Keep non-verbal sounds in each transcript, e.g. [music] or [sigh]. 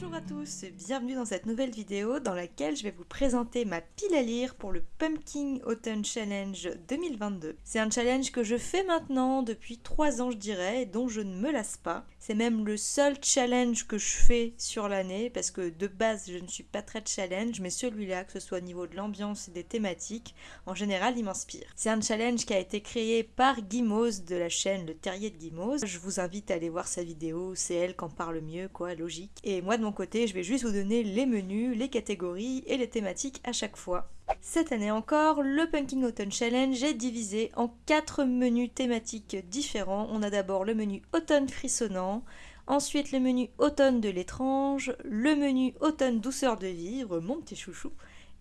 Bonjour à tous, bienvenue dans cette nouvelle vidéo dans laquelle je vais vous présenter ma pile à lire pour le Pumpkin Autumn Challenge 2022. C'est un challenge que je fais maintenant depuis 3 ans je dirais et dont je ne me lasse pas. C'est même le seul challenge que je fais sur l'année parce que de base je ne suis pas très challenge mais celui-là, que ce soit au niveau de l'ambiance et des thématiques, en général il m'inspire. C'est un challenge qui a été créé par Guimose de la chaîne Le Terrier de Guimose. Je vous invite à aller voir sa vidéo, c'est elle qui en parle mieux quoi, logique. Et moi côté je vais juste vous donner les menus, les catégories et les thématiques à chaque fois. Cette année encore, le Pumpkin Autumn Challenge est divisé en 4 menus thématiques différents. On a d'abord le menu Automne frissonnant, ensuite le menu Automne de l'étrange, le menu Automne douceur de vivre, mon petit chouchou,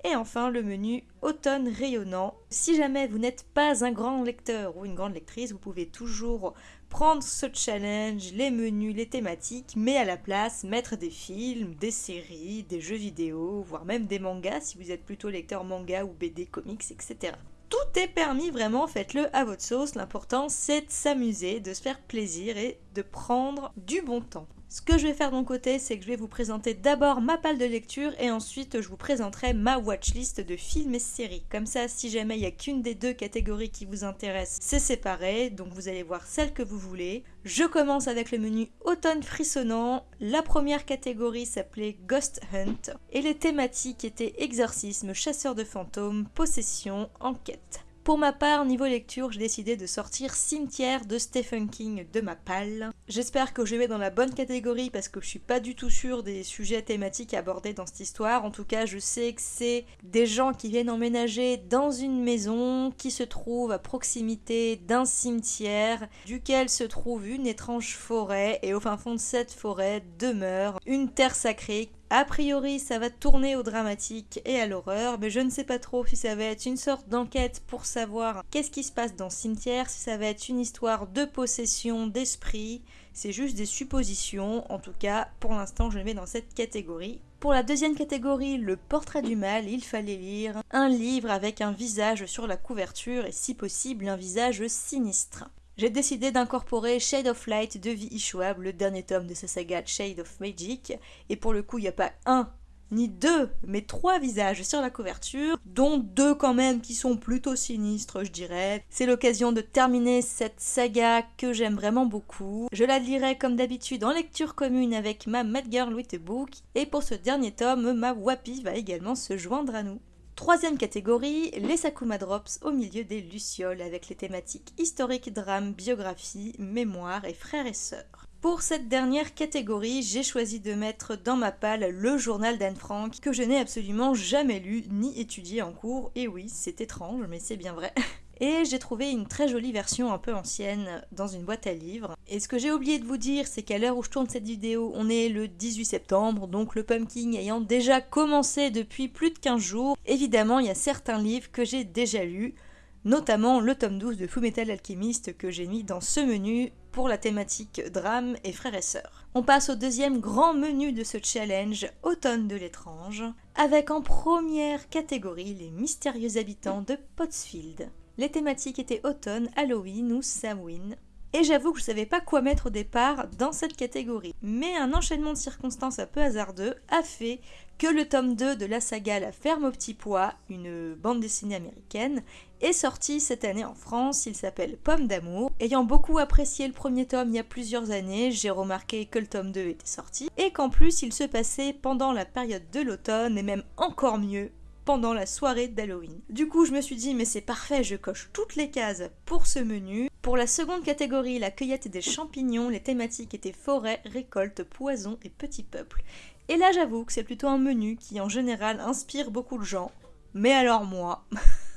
et enfin le menu Automne rayonnant. Si jamais vous n'êtes pas un grand lecteur ou une grande lectrice, vous pouvez toujours prendre ce challenge, les menus, les thématiques, mais à la place mettre des films, des séries, des jeux vidéo, voire même des mangas si vous êtes plutôt lecteur manga ou BD, comics, etc. Tout est permis vraiment, faites-le à votre sauce, l'important c'est de s'amuser, de se faire plaisir et de prendre du bon temps. Ce que je vais faire de mon côté, c'est que je vais vous présenter d'abord ma palle de lecture et ensuite je vous présenterai ma watchlist de films et séries. Comme ça, si jamais il n'y a qu'une des deux catégories qui vous intéresse, c'est séparé, donc vous allez voir celle que vous voulez. Je commence avec le menu automne frissonnant. La première catégorie s'appelait Ghost Hunt et les thématiques étaient exorcisme, chasseur de fantômes, possession, enquête. Pour ma part, niveau lecture, j'ai décidé de sortir Cimetière de Stephen King de ma palle. J'espère que je vais dans la bonne catégorie parce que je suis pas du tout sûre des sujets thématiques abordés dans cette histoire. En tout cas, je sais que c'est des gens qui viennent emménager dans une maison qui se trouve à proximité d'un cimetière duquel se trouve une étrange forêt et au fin fond de cette forêt demeure une terre sacrée a priori, ça va tourner au dramatique et à l'horreur, mais je ne sais pas trop si ça va être une sorte d'enquête pour savoir qu'est-ce qui se passe dans le cimetière, si ça va être une histoire de possession d'esprit. C'est juste des suppositions. En tout cas, pour l'instant, je le mets dans cette catégorie. Pour la deuxième catégorie, le portrait du mal, il fallait lire un livre avec un visage sur la couverture et si possible un visage sinistre j'ai décidé d'incorporer Shade of Light de V. Schwab, le dernier tome de sa saga Shade of Magic. Et pour le coup, il n'y a pas un ni deux, mais trois visages sur la couverture, dont deux quand même qui sont plutôt sinistres, je dirais. C'est l'occasion de terminer cette saga que j'aime vraiment beaucoup. Je la lirai comme d'habitude en lecture commune avec ma Mad Girl with a Book, et pour ce dernier tome, ma Wapi va également se joindre à nous. Troisième catégorie, les Sakuma Drops au milieu des Lucioles avec les thématiques historique, drame, biographie, mémoire et frères et sœurs. Pour cette dernière catégorie, j'ai choisi de mettre dans ma palle le journal d'Anne Frank que je n'ai absolument jamais lu ni étudié en cours. Et oui, c'est étrange, mais c'est bien vrai. [laughs] Et j'ai trouvé une très jolie version un peu ancienne dans une boîte à livres. Et ce que j'ai oublié de vous dire, c'est qu'à l'heure où je tourne cette vidéo, on est le 18 septembre, donc le pumpkin ayant déjà commencé depuis plus de 15 jours. Évidemment, il y a certains livres que j'ai déjà lus, notamment le tome 12 de Fullmetal Alchemist que j'ai mis dans ce menu pour la thématique drame et frères et sœurs. On passe au deuxième grand menu de ce challenge, Automne de l'étrange, avec en première catégorie les mystérieux habitants de Pottsfield. Les thématiques étaient automne, Halloween ou Samhain. Et j'avoue que je savais pas quoi mettre au départ dans cette catégorie. Mais un enchaînement de circonstances un peu hasardeux a fait que le tome 2 de la saga La ferme au petit pois, une bande dessinée américaine, est sorti cette année en France. Il s'appelle Pomme d'amour. Ayant beaucoup apprécié le premier tome il y a plusieurs années, j'ai remarqué que le tome 2 était sorti et qu'en plus il se passait pendant la période de l'automne et même encore mieux pendant la soirée d'Halloween. Du coup, je me suis dit, mais c'est parfait, je coche toutes les cases pour ce menu. Pour la seconde catégorie, la cueillette des champignons, les thématiques étaient forêt, récolte, poison et petits peuples. Et là, j'avoue que c'est plutôt un menu qui, en général, inspire beaucoup de gens. Mais alors moi...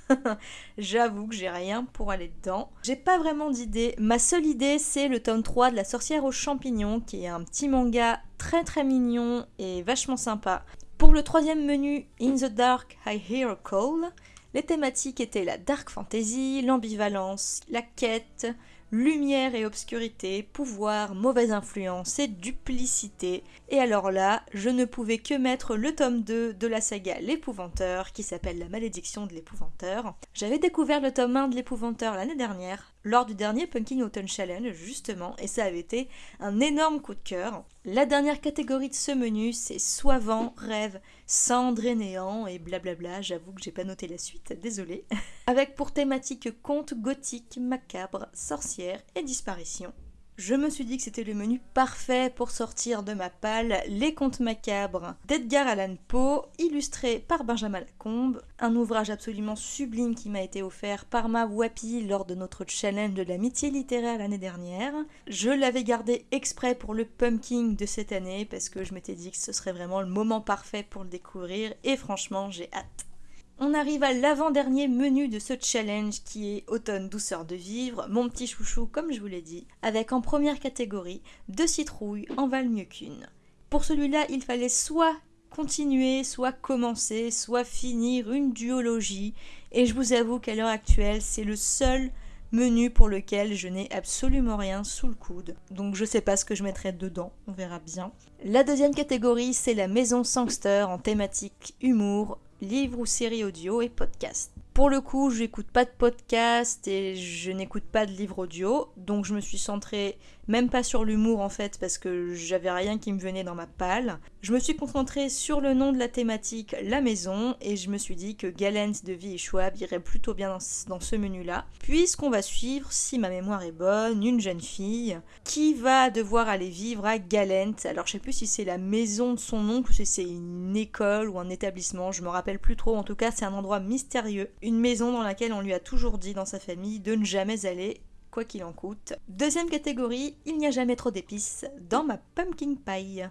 [laughs] J'avoue que j'ai rien pour aller dedans. J'ai pas vraiment d'idée. Ma seule idée, c'est le tome 3 de La sorcière aux champignons, qui est un petit manga très très mignon et vachement sympa. Pour le troisième menu, In the Dark, I Hear a Call, les thématiques étaient la dark fantasy, l'ambivalence, la quête, lumière et obscurité, pouvoir, mauvaise influence et duplicité. Et alors là, je ne pouvais que mettre le tome 2 de la saga L'épouvanteur, qui s'appelle La malédiction de l'épouvanteur. J'avais découvert le tome 1 de l'épouvanteur l'année dernière, lors du dernier Pumpkin Autumn Challenge justement et ça avait été un énorme coup de cœur. La dernière catégorie de ce menu c'est Soivant, Rêve, Cendre et Néant et blablabla, j'avoue que j'ai pas noté la suite, désolé. [laughs] Avec pour thématique conte gothique, macabre, sorcière et disparition. Je me suis dit que c'était le menu parfait pour sortir de ma palle Les Contes macabres d'Edgar Allan Poe, illustré par Benjamin Lacombe, un ouvrage absolument sublime qui m'a été offert par ma Wapi lors de notre challenge de l'amitié littéraire l'année dernière. Je l'avais gardé exprès pour le pumpkin de cette année parce que je m'étais dit que ce serait vraiment le moment parfait pour le découvrir et franchement j'ai hâte. On arrive à l'avant-dernier menu de ce challenge qui est Automne douceur de vivre, mon petit chouchou comme je vous l'ai dit, avec en première catégorie deux citrouilles en valent mieux qu'une. Pour celui-là, il fallait soit continuer, soit commencer, soit finir une duologie, et je vous avoue qu'à l'heure actuelle, c'est le seul menu pour lequel je n'ai absolument rien sous le coude. Donc je sais pas ce que je mettrai dedans, on verra bien. La deuxième catégorie, c'est la maison Sangster en thématique humour, livres ou séries audio et podcast. Pour le coup, je n'écoute pas de podcast et je n'écoute pas de livres audio, donc je me suis centrée même pas sur l'humour en fait parce que j'avais rien qui me venait dans ma palle. Je me suis concentrée sur le nom de la thématique La Maison et je me suis dit que Galent de Vie irait plutôt bien dans, ce menu-là, puisqu'on va suivre, si ma mémoire est bonne, une jeune fille qui va devoir aller vivre à Galent. Alors je sais plus si c'est la maison de son oncle si c'est une école ou un établissement, je me rappelle plus trop. En tout cas, c'est un endroit mystérieux, une maison dans laquelle on lui a toujours dit dans sa famille de ne jamais aller quoi qu'il en coûte. Deuxième catégorie, il n'y a jamais trop d'épices dans ma pumpkin pie.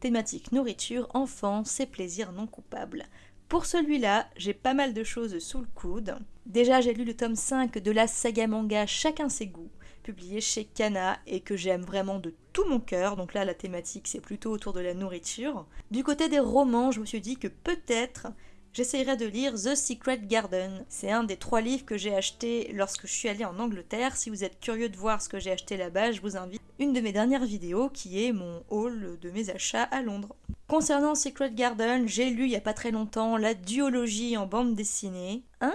Thématique nourriture, enfance et plaisirs non coupables. Pour celui-là, j'ai pas mal de choses sous le coude. Déjà, j'ai lu le tome 5 de la saga manga Chacun ses goûts, publié chez Kana et que j'aime vraiment de tout mon cœur. Donc là, la thématique, c'est plutôt autour de la nourriture. Du côté des romans, je me suis dit que peut-être j'essayerai de lire The Secret Garden. C'est un des trois livres que j'ai acheté lorsque je suis allée en Angleterre. Si vous êtes curieux de voir ce que j'ai acheté là-bas, je vous invite une de mes dernières vidéos qui est mon haul de mes achats à Londres. Concernant Secret Garden, j'ai lu il y a pas très longtemps la duologie en bande dessinée. Ah,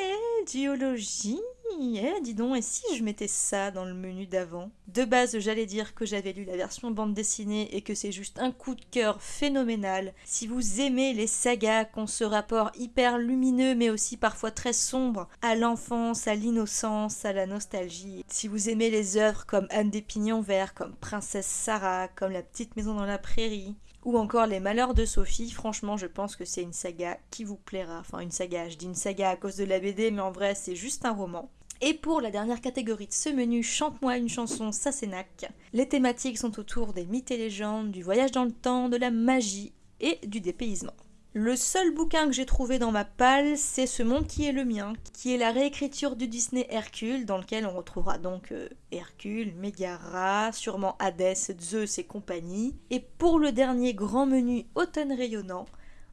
eh, duologie eh, dis donc, et si je mettais ça dans le menu d'avant? De base, j'allais dire que j'avais lu la version bande dessinée et que c'est juste un coup de cœur phénoménal. Si vous aimez les sagas qui ont ce rapport hyper lumineux mais aussi parfois très sombre à l'enfance, à l'innocence, à la nostalgie, si vous aimez les œuvres comme Anne des Pignons Verts, comme Princesse Sarah, comme La Petite Maison dans la Prairie, ou encore Les Malheurs de Sophie, franchement je pense que c'est une saga qui vous plaira. Enfin une saga, je dis une saga à cause de la BD mais en vrai c'est juste un roman. Et pour la dernière catégorie de ce menu, Chante-moi une chanson Sassenach, les thématiques sont autour des mythes et légendes, du voyage dans le temps, de la magie et du dépaysement. Le seul bouquin que j'ai trouvé dans ma palle, c'est Ce monde qui est le mien, qui est la réécriture du Disney Hercule, dans lequel on retrouvera donc euh, Hercule, Megara, sûrement Hadès, Zeus et compagnie. Et pour le dernier grand menu automne rayonnant,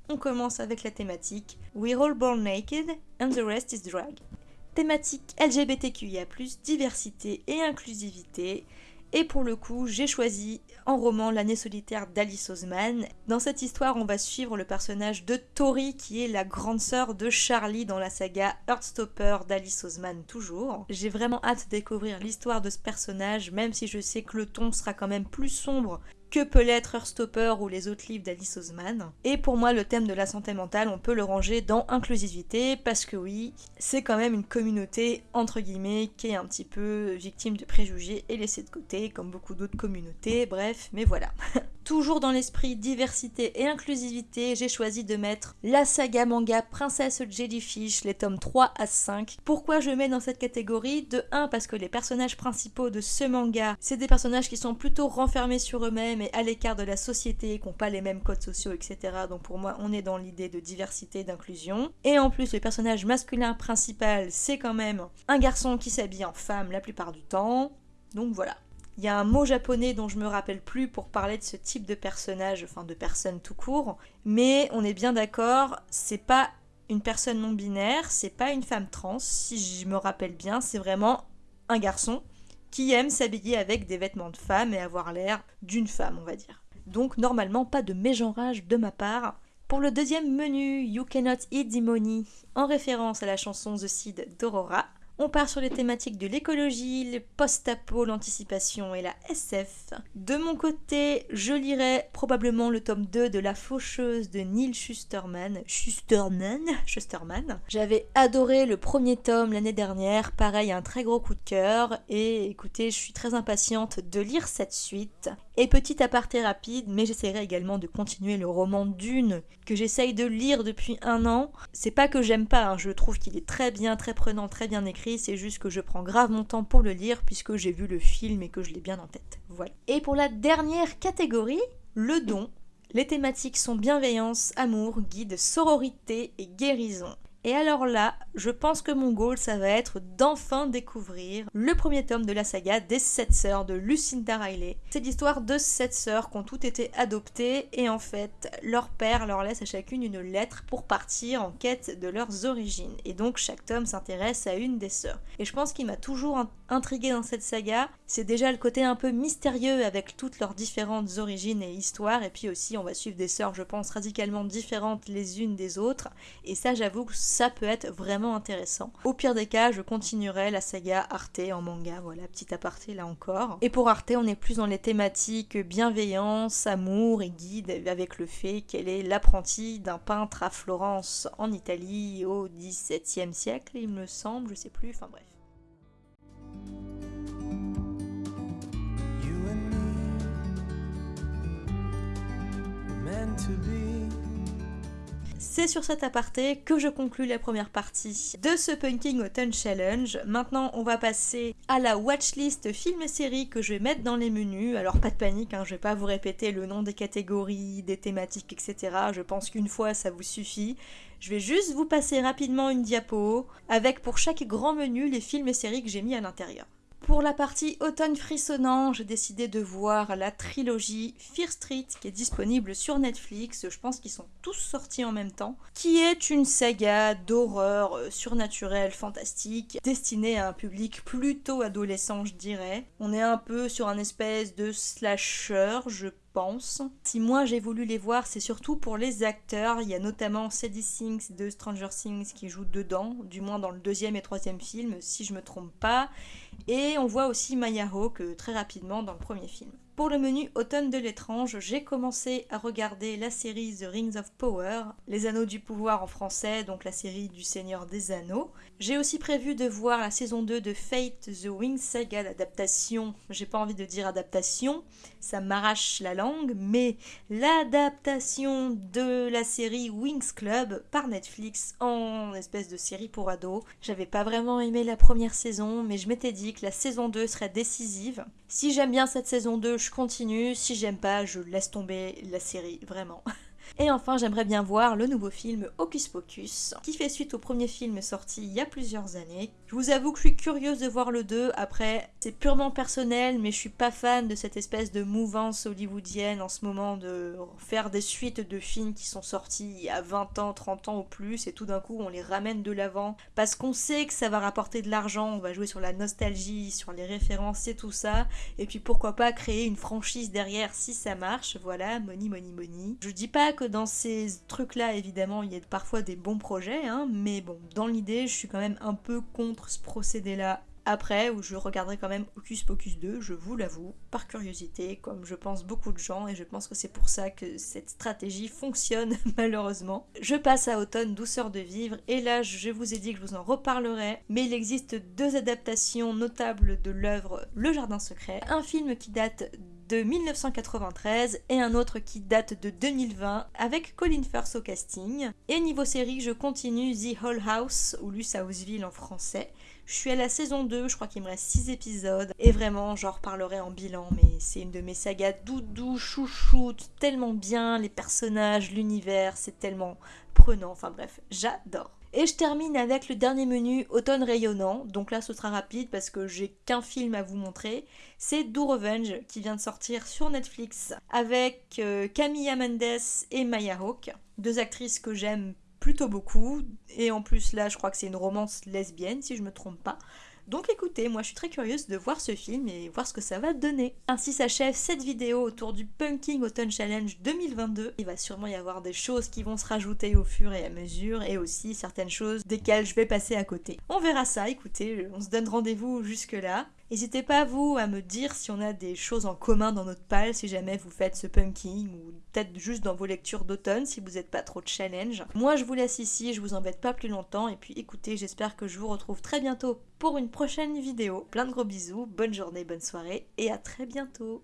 on commence avec la thématique We're all born naked and the rest is drag thématique LGBTQIA, diversité et inclusivité. Et pour le coup, j'ai choisi en roman L'année solitaire d'Alice Oseman. Dans cette histoire, on va suivre le personnage de Tori, qui est la grande sœur de Charlie dans la saga Heartstopper d'Alice Oseman toujours. J'ai vraiment hâte de découvrir l'histoire de ce personnage, même si je sais que le ton sera quand même plus sombre que peut l'être Heartstopper ou les autres livres d'Alice Oseman. Et pour moi, le thème de la santé mentale, on peut le ranger dans inclusivité, parce que oui, c'est quand même une communauté, entre guillemets, qui est un petit peu victime de préjugés et laissée de côté, comme beaucoup d'autres communautés, bref, mais voilà. [laughs] Toujours dans l'esprit diversité et inclusivité, j'ai choisi de mettre la saga manga Princesse Jellyfish, les tomes 3 à 5. Pourquoi je mets dans cette catégorie? De 1 parce que les personnages principaux de ce manga, c'est des personnages qui sont plutôt renfermés sur eux-mêmes à l'écart de la société, qui n'ont pas les mêmes codes sociaux, etc. Donc pour moi, on est dans l'idée de diversité d'inclusion. Et en plus, le personnage masculin principal, c'est quand même un garçon qui s'habille en femme la plupart du temps. Donc voilà. Il y a un mot japonais dont je me rappelle plus pour parler de ce type de personnage, enfin de personne tout court, mais on est bien d'accord, c'est pas une personne non binaire, c'est pas une femme trans, si je me rappelle bien, c'est vraiment un garçon qui aime s'habiller avec des vêtements de femme et avoir l'air d'une femme, on va dire. Donc normalement pas de mégenrage de ma part. Pour le deuxième menu, You Cannot Eat the Money, en référence à la chanson The Seed d'Aurora, On part sur les thématiques de l'écologie, le post-apo, l'anticipation et la SF. De mon côté, je lirai probablement le tome 2 de La Faucheuse de Neil Schusterman. Schusterman Schusterman. J'avais adoré le premier tome l'année dernière, pareil, un très gros coup de cœur. Et écoutez, je suis très impatiente de lire cette suite. Et petit aparté rapide, mais j'essaierai également de continuer le roman Dune que j'essaye de lire depuis un an. C'est pas que j'aime pas, hein, je trouve qu'il est très bien, très prenant, très bien écrit, c'est juste que je prends grave mon temps pour le lire puisque j'ai vu le film et que je l'ai bien en tête. Voilà. Et pour la dernière catégorie, le don. Les thématiques sont bienveillance, amour, guide, sororité et guérison. Et alors là, je pense que mon goal, ça va être d'enfin découvrir le premier tome de la saga des sept sœurs de Lucinda Riley. C'est l'histoire de sept sœurs qui ont toutes été adoptées et en fait, leur père leur laisse à chacune une lettre pour partir en quête de leurs origines. Et donc chaque tome s'intéresse à une des sœurs. Et je pense qu'il m'a toujours intrigué dans cette saga, c'est déjà le côté un peu mystérieux avec toutes leurs différentes origines et histoires. Et puis aussi, on va suivre des sœurs, je pense, radicalement différentes les unes des autres. Et ça, j'avoue que ça peut être vraiment intéressant. Au pire des cas, je continuerai la saga Arte en manga, voilà, petit aparté là encore. Et pour Arte, on est plus dans les thématiques bienveillance, amour et guide, avec le fait qu'elle est l'apprentie d'un peintre à Florence en Italie au XVIIe siècle, il me semble, je sais plus, enfin bref. C'est sur cet aparté que je conclus la première partie de ce Punking Autumn Challenge. Maintenant, on va passer à la watchlist film et série que je vais mettre dans les menus. Alors, pas de panique, hein, je vais pas vous répéter le nom des catégories, des thématiques, etc. Je pense qu'une fois, ça vous suffit. Je vais juste vous passer rapidement une diapo avec pour chaque grand menu les films et séries que j'ai mis à l'intérieur. Pour la partie automne frissonnant, j'ai décidé de voir la trilogie Fear Street qui est disponible sur Netflix. Je pense qu'ils sont tous sortis en même temps. Qui est une saga d'horreur surnaturelle, fantastique, destinée à un public plutôt adolescent, je dirais. On est un peu sur un espèce de slasher, je Si moi j'ai voulu les voir, c'est surtout pour les acteurs. Il y a notamment Sadie Sings de Stranger Things qui joue dedans, du moins dans le deuxième et troisième film, si je me trompe pas. Et on voit aussi Maya Hawke très rapidement dans le premier film. Pour le menu Automne de l'étrange, j'ai commencé à regarder la série The Rings of Power, Les Anneaux du pouvoir en français, donc la série du Seigneur des Anneaux. J'ai aussi prévu de voir la saison 2 de Fate The Wings Saga, l'adaptation, j'ai pas envie de dire adaptation, ça m'arrache la langue, mais l'adaptation de la série Wings Club par Netflix en espèce de série pour ados. J'avais pas vraiment aimé la première saison, mais je m'étais dit que la saison 2 serait décisive. Si j'aime bien cette saison 2, je continue. Si j'aime pas, je laisse tomber la série, vraiment. [laughs] Et enfin, j'aimerais bien voir le nouveau film Hocus Pocus, qui fait suite au premier film sorti il y a plusieurs années. Je vous avoue que je suis curieuse de voir le 2, après c'est purement personnel, mais je suis pas fan de cette espèce de mouvance hollywoodienne en ce moment de faire des suites de films qui sont sortis a 20 ans, 30 ans ou plus, et tout d'un coup on les ramène de l'avant, parce qu'on sait que ça va rapporter de l'argent, on va jouer sur la nostalgie, sur les références et tout ça, et puis pourquoi pas créer une franchise derrière si ça marche, voilà, money, money, money. Je dis pas que dans ces trucs-là, évidemment, il y a parfois des bons projets, hein, mais bon, dans l'idée, je suis quand même un peu contre ce procédé-là après, où je regarderai quand même Hocus Pocus 2, je vous l'avoue, par curiosité, comme je pense beaucoup de gens, et je pense que c'est pour ça que cette stratégie fonctionne [laughs] malheureusement. Je passe à Automne, Douceur de vivre, et là je vous ai dit que je vous en reparlerai, mais il existe deux adaptations notables de l'œuvre Le Jardin Secret, un film qui date de 1993 et un autre qui date de 2020 avec Colin Firth au casting. Et niveau série, je continue The Whole House ou Luce Houseville en français. Je suis à la saison 2, je crois qu'il me reste 6 épisodes. Et vraiment, j'en reparlerai en bilan, mais c'est une de mes sagas doudou, chouchoute, tellement bien, les personnages, l'univers, c'est tellement prenant. Enfin bref, j'adore. Et je termine avec le dernier menu Automne rayonnant. Donc là, ce sera rapide parce que j'ai qu'un film à vous montrer. C'est Do Revenge qui vient de sortir sur Netflix avec euh, Camilla Mendes et Maya Hawke. Deux actrices que j'aime plutôt beaucoup. Et en plus, là, je crois que c'est une romance lesbienne, si je me trompe pas. Donc écoutez, moi je suis très curieuse de voir ce film et voir ce que ça va donner. Ainsi s'achève cette vidéo autour du Pumpkin Autumn Challenge 2022. Il va sûrement y avoir des choses qui vont se rajouter au fur et à mesure et aussi certaines choses desquelles je vais passer à côté. On verra ça, écoutez, on se donne rendez-vous jusque là. N'hésitez pas vous à me dire si on a des choses en commun dans notre pal, si jamais vous faites ce pumpkin ou peut-être juste dans vos lectures d'automne si vous n'êtes pas trop de challenge. Moi je vous laisse ici, je vous embête pas plus longtemps et puis écoutez, j'espère que je vous retrouve très bientôt pour une prochaine vidéo. Plein de gros bisous, bonne journée, bonne soirée et à très bientôt.